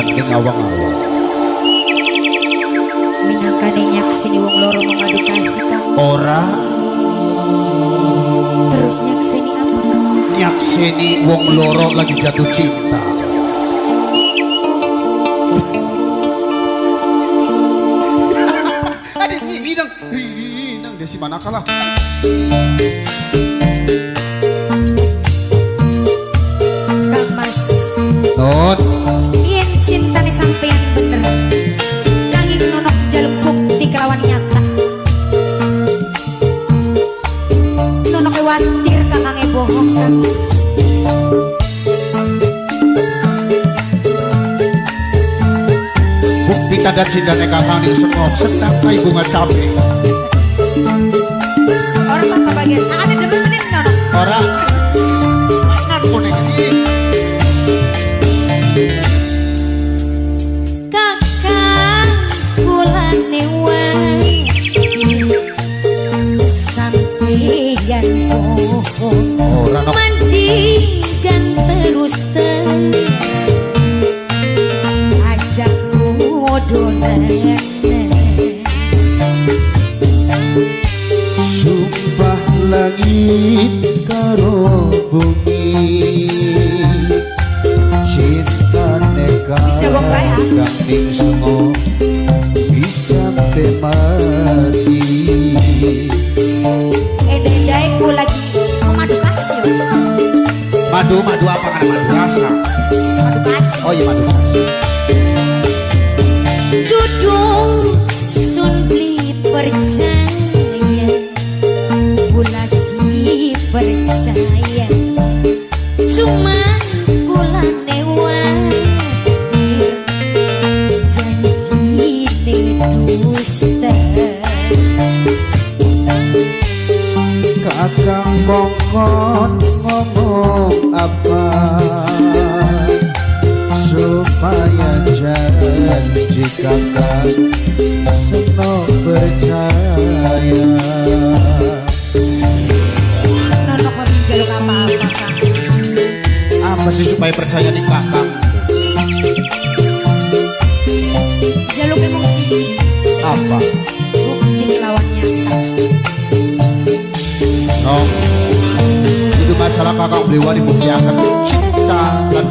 saking awang-awang minangkane nyaksini wong loro mengadikasi kasih ora terus nyaksini apa nyaksini wong loro lagi jatuh cinta ada minang minang desi Mandat sindane kapaning semok senang kai bunga cabe. Orang tak bagian, ada demen menin Orang.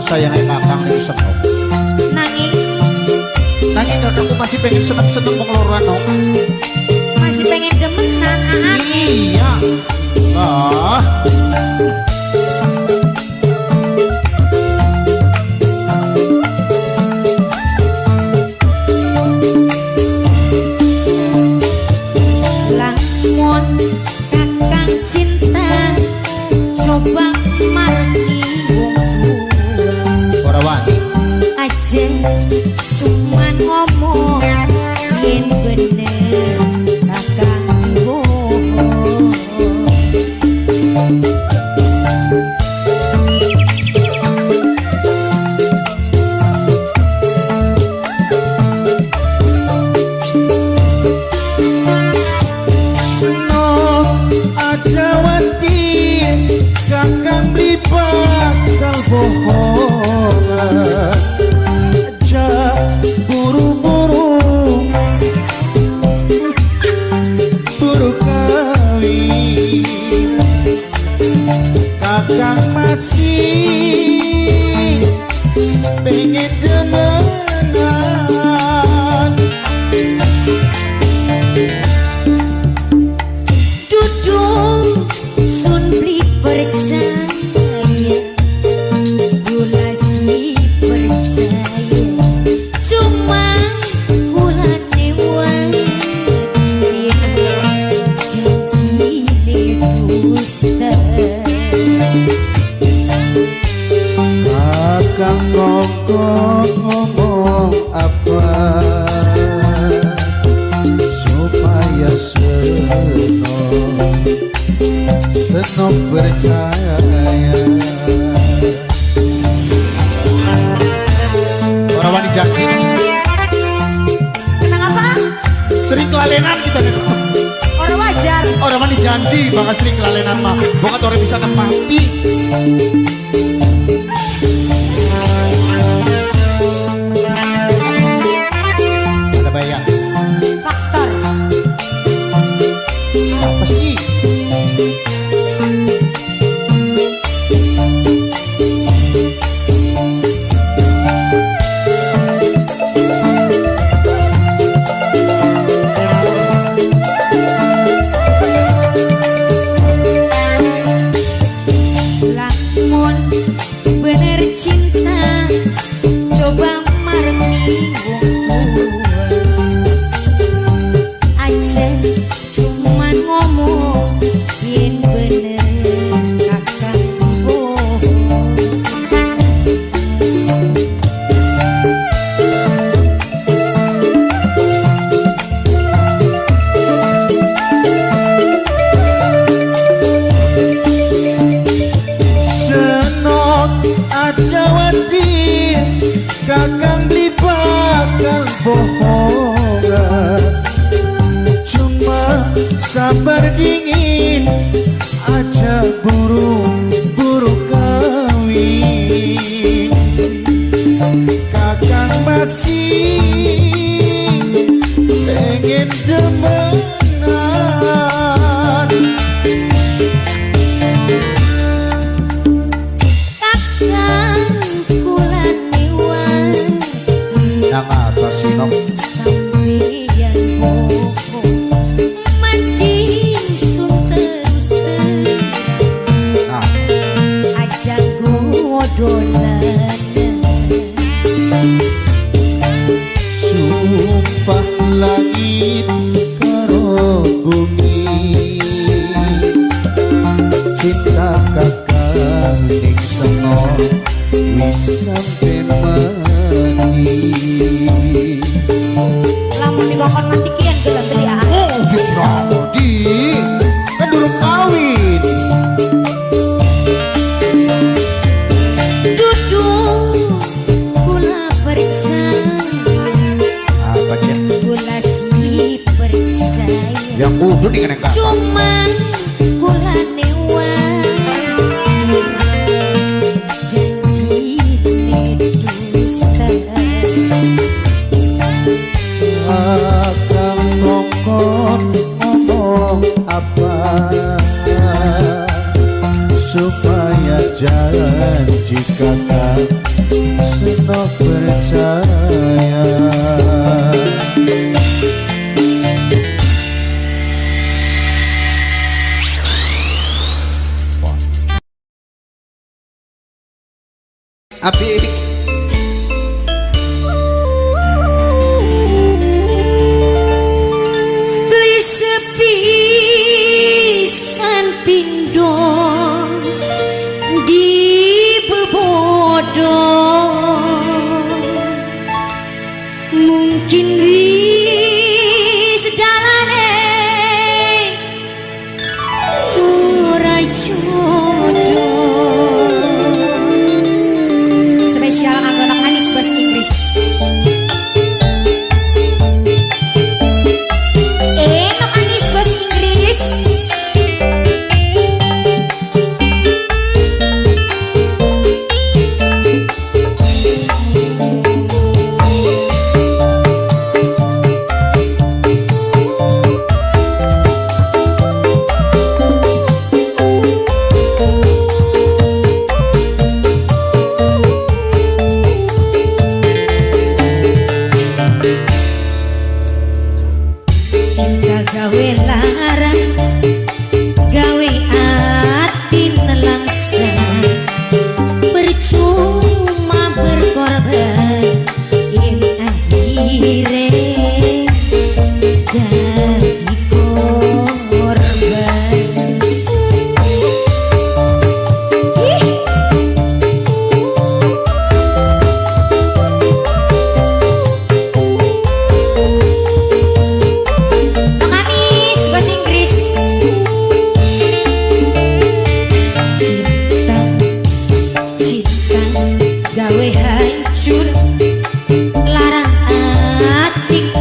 saya nek kakang niku seneng. Nanging nanging kakangku masih pengen seneng-seneng pengeluaran loro. Masih pengen demenan, ah, ah. Iya. Ah.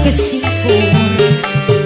que sigo.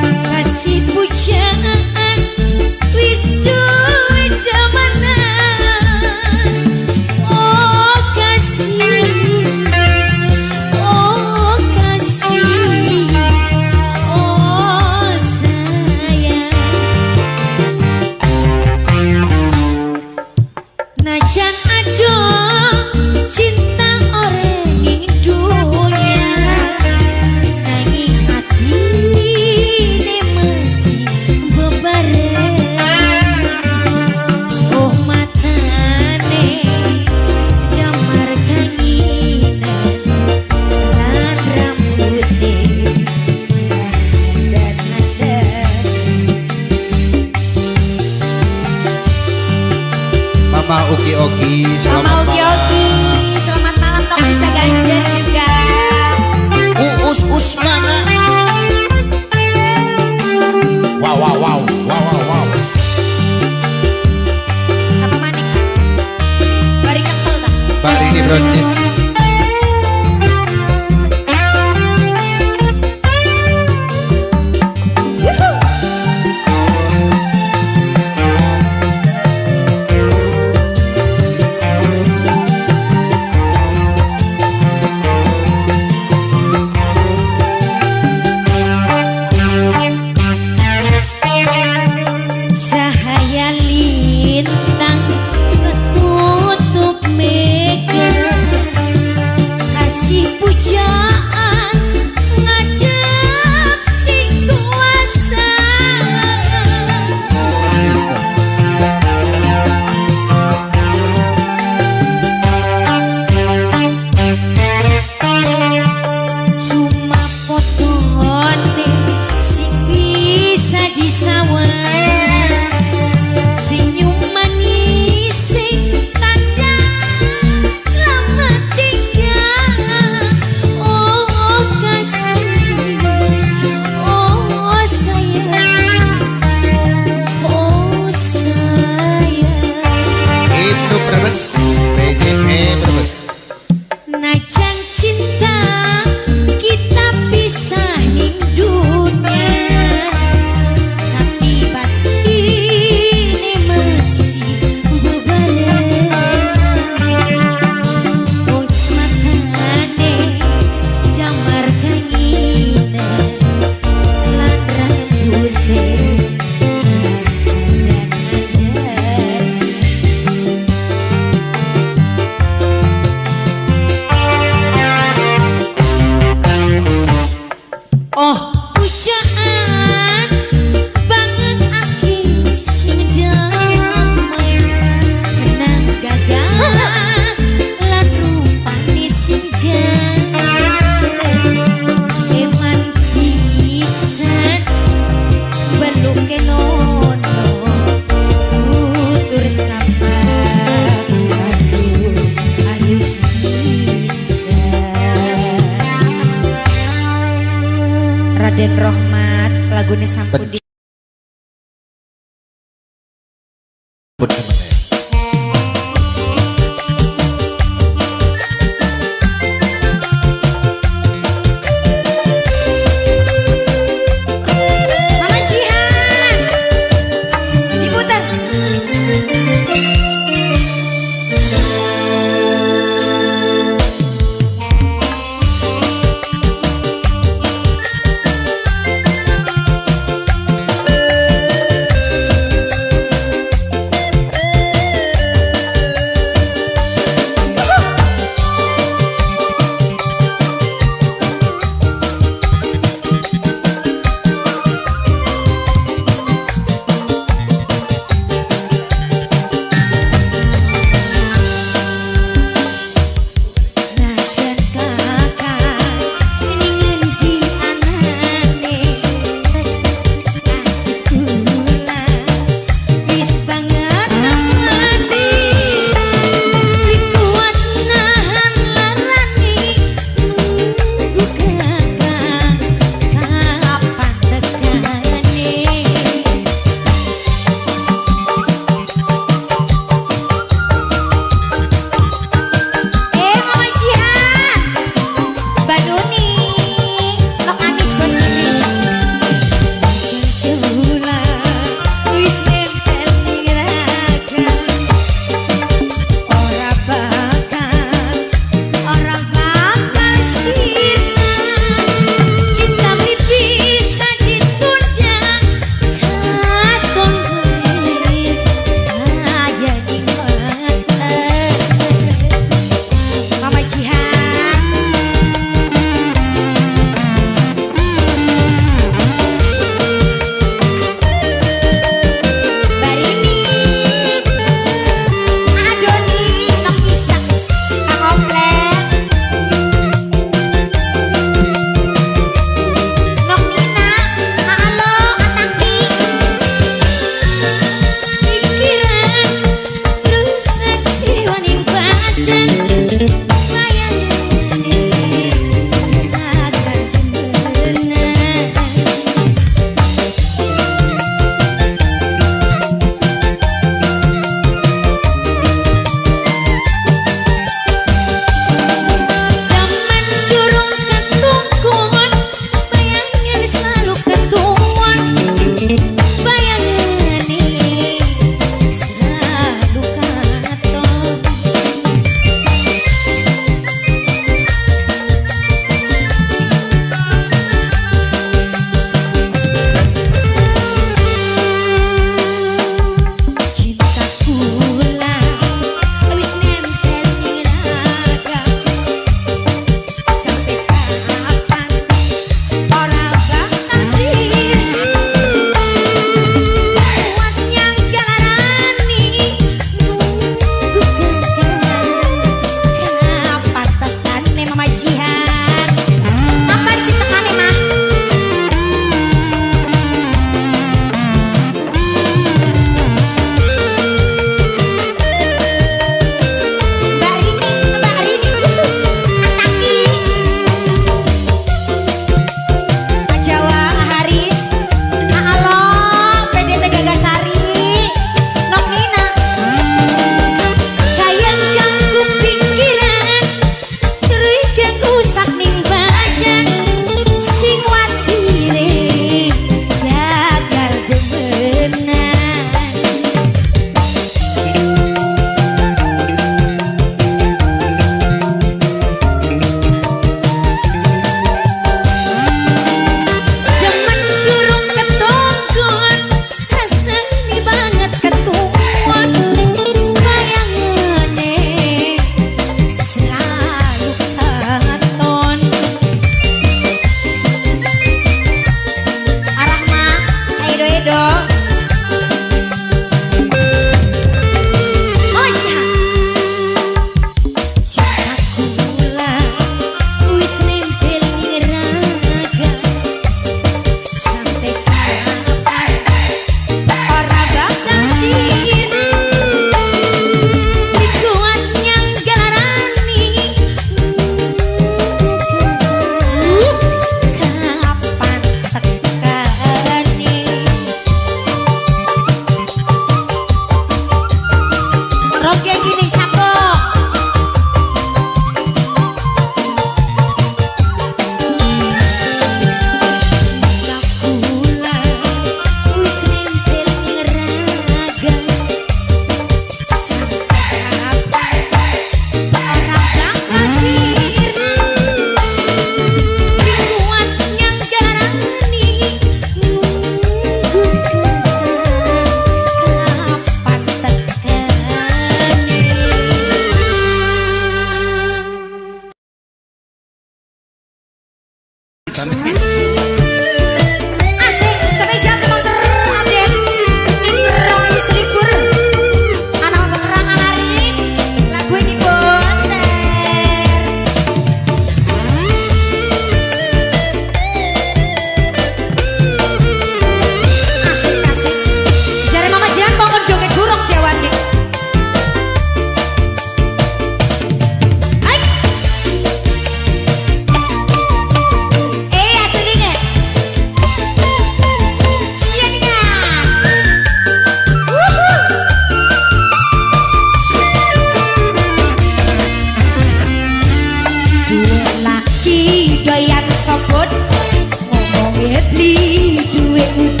you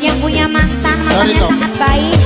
yang punya mantan, mantannya sangat baik.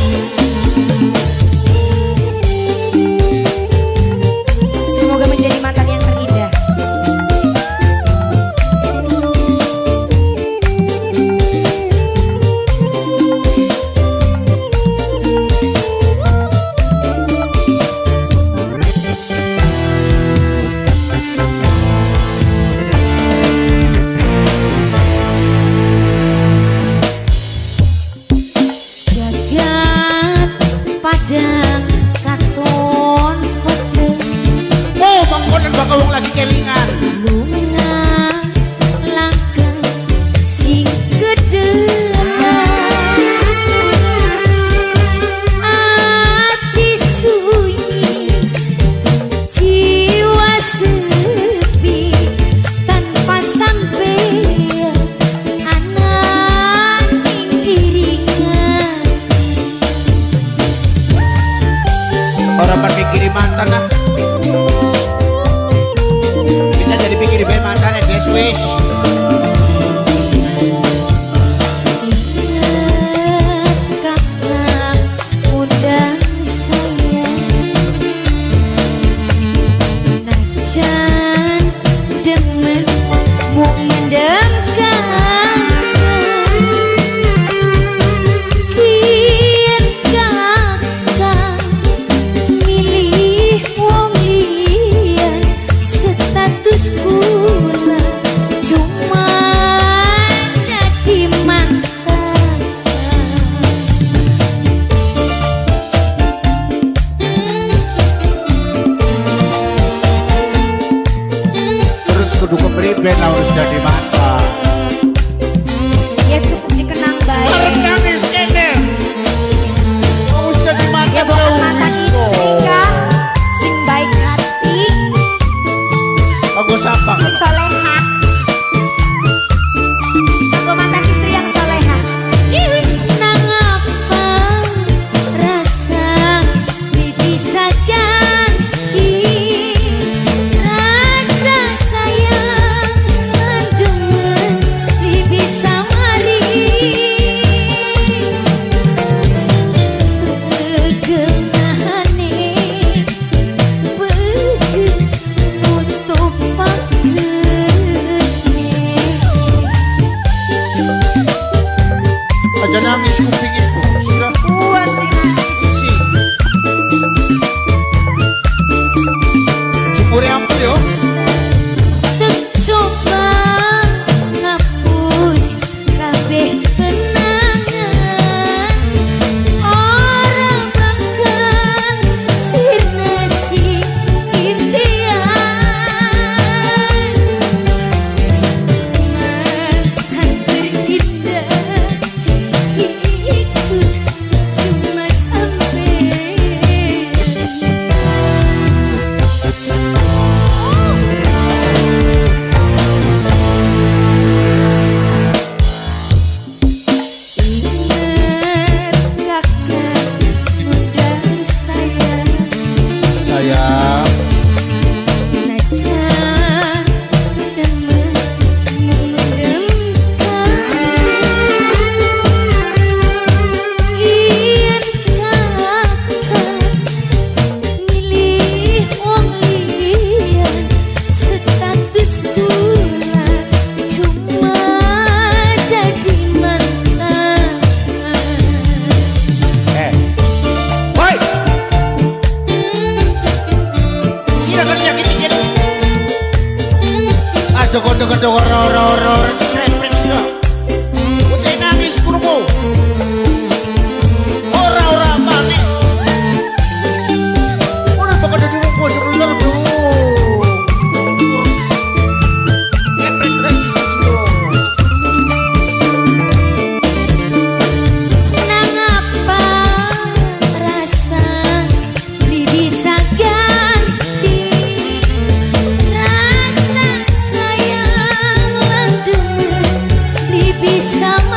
sao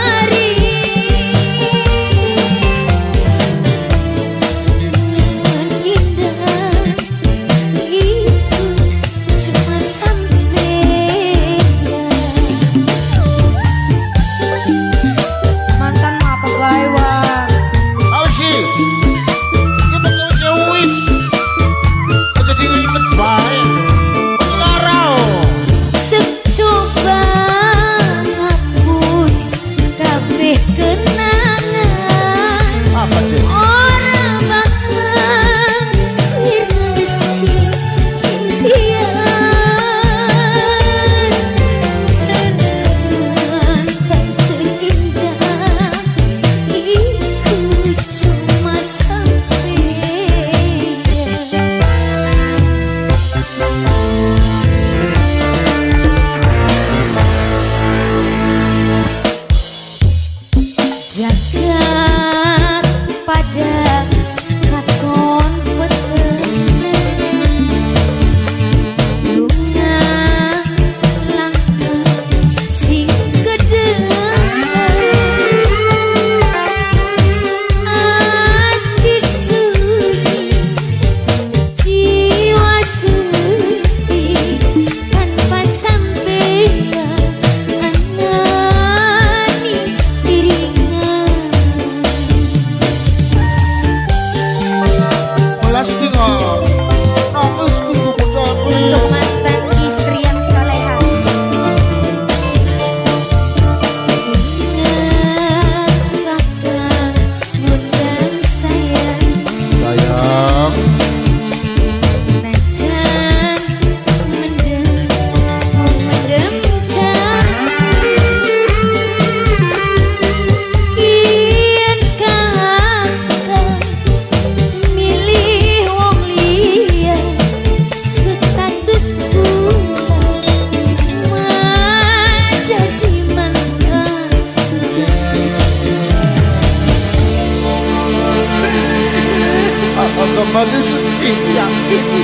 setiap ini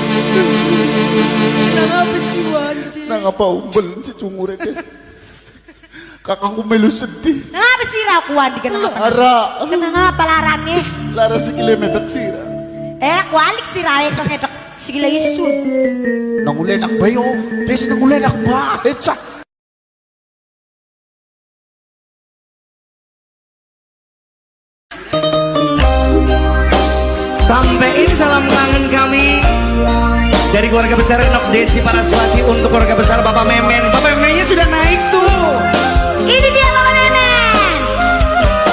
nang apa sih wani nang apa umbel si cungure guys kakangku melu sedih. Nang apa sih ra? Kuan dikenang apa? Lara kenang apa larane? Lara sikile metek sira eh aku alik sira kok ketok sikile isul nang ule nak bayo oh. des nang ule nak bae keluarga besar Nok Desi Paraswati untuk keluarga besar Bapak Memen. Bapak Memennya sudah naik tuh. Ini dia Mama Nenek.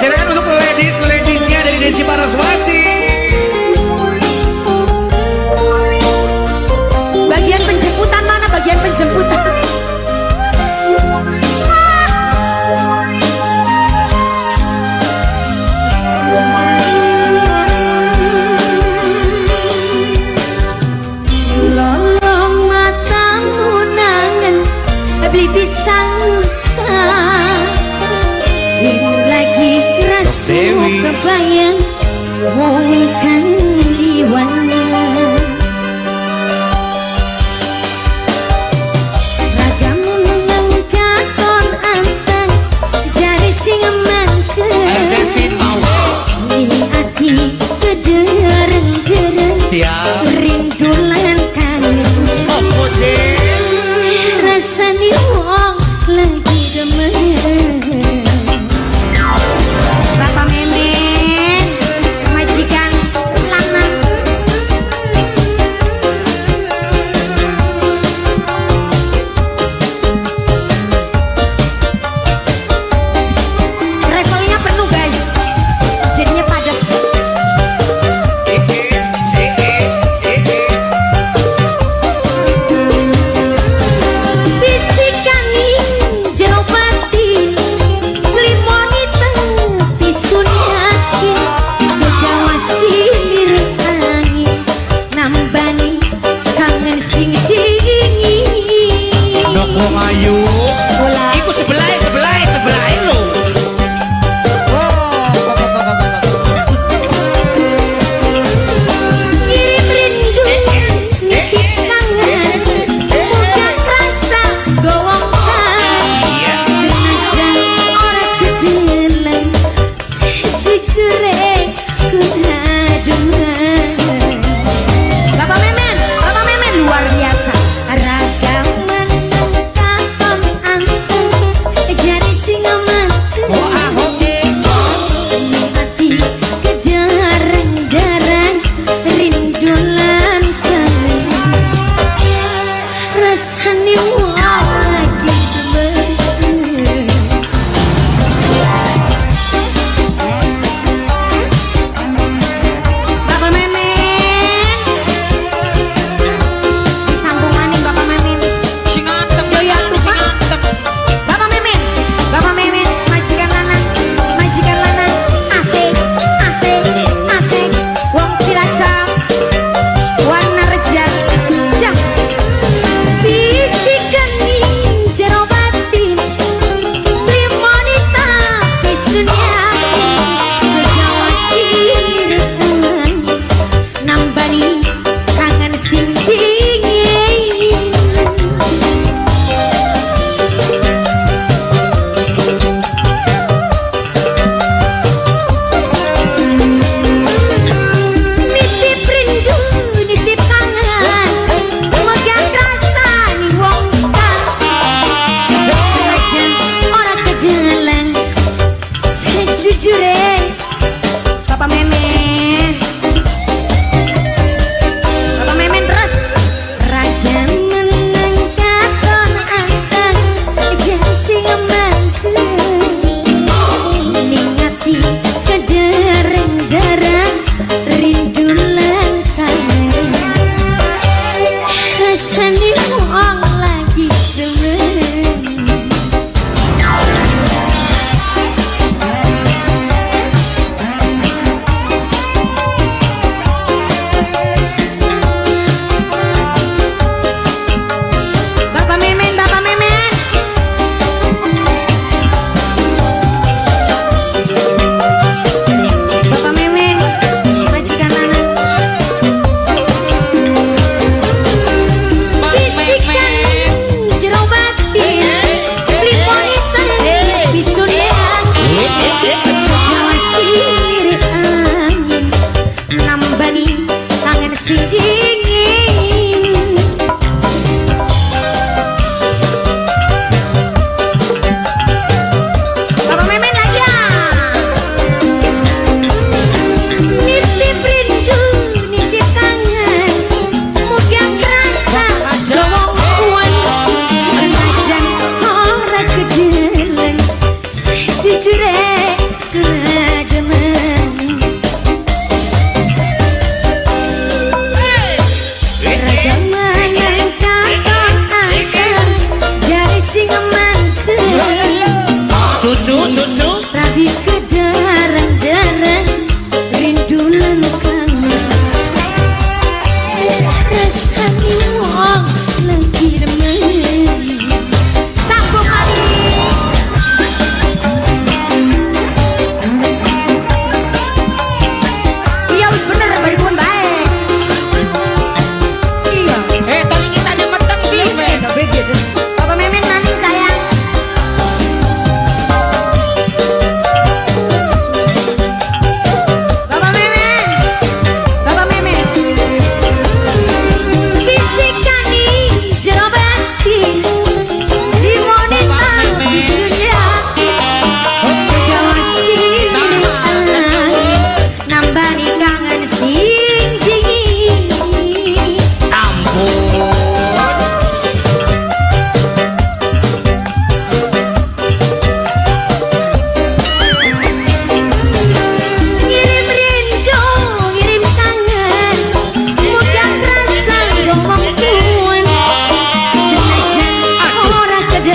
Silakan untuk ladies ladiesnya dari Desi Paraswati. Wong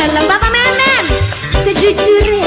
dalam Bapak Memen. Sejujurnya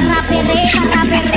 barra perrera, perrera.